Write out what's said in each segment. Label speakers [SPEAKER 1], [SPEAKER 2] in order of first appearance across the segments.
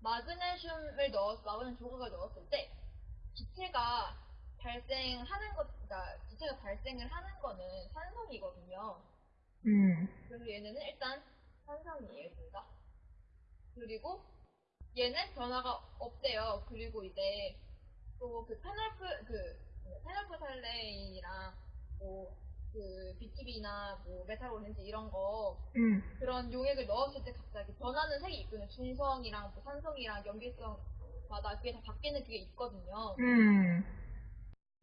[SPEAKER 1] 마그네슘을 넣어 마그네슘 조각을 넣었을 때 기체가 발생하는 것, 그러니까 기체가 발생을 하는 거는 산성이거든요.
[SPEAKER 2] 음.
[SPEAKER 1] 그래서 얘네는 일단 산성이에요, 둘 다. 그리고 얘는 변화가 없대요. 그리고 이제 또 그 페놀프 그 페놀프탈레인이랑 뭐 그 BTB나 뭐 메틸 오렌지 이런 거
[SPEAKER 2] 음.
[SPEAKER 1] 그런 용액을 넣었을 때 갑자기 변하는 색이 있거든요. 중성이랑 뭐 산성이랑 염기성마다 그게 다 바뀌는 그게 있거든요.
[SPEAKER 2] 음.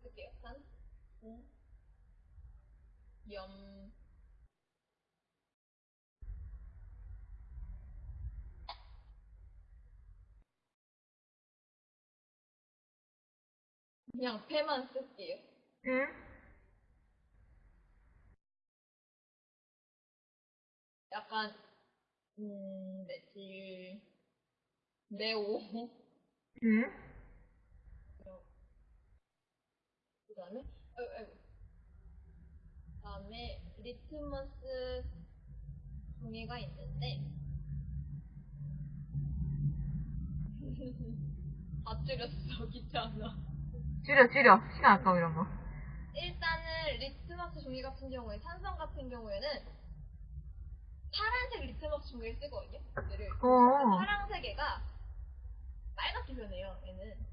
[SPEAKER 1] 쓸게요. 산, 음, 염, 그냥 패만 쓸게요.
[SPEAKER 2] 음.
[SPEAKER 1] 약간 음, 메틸, 네오,
[SPEAKER 2] 음.
[SPEAKER 1] 그 다음에 어, 어, 그다음에 리트머스 종이가 있는데 다 줄였어 귀찮아.
[SPEAKER 2] 줄여, 줄여. 시간 아까워, 이런 거.
[SPEAKER 1] 일단은 리트머스 종이 같은 경우에 산성 같은 경우에는 파란색 리트머스 종이를 쓰거든요. 얘를
[SPEAKER 2] 어.
[SPEAKER 1] 파란색 애가 빨갛게 변해요. 얘는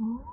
[SPEAKER 2] 오.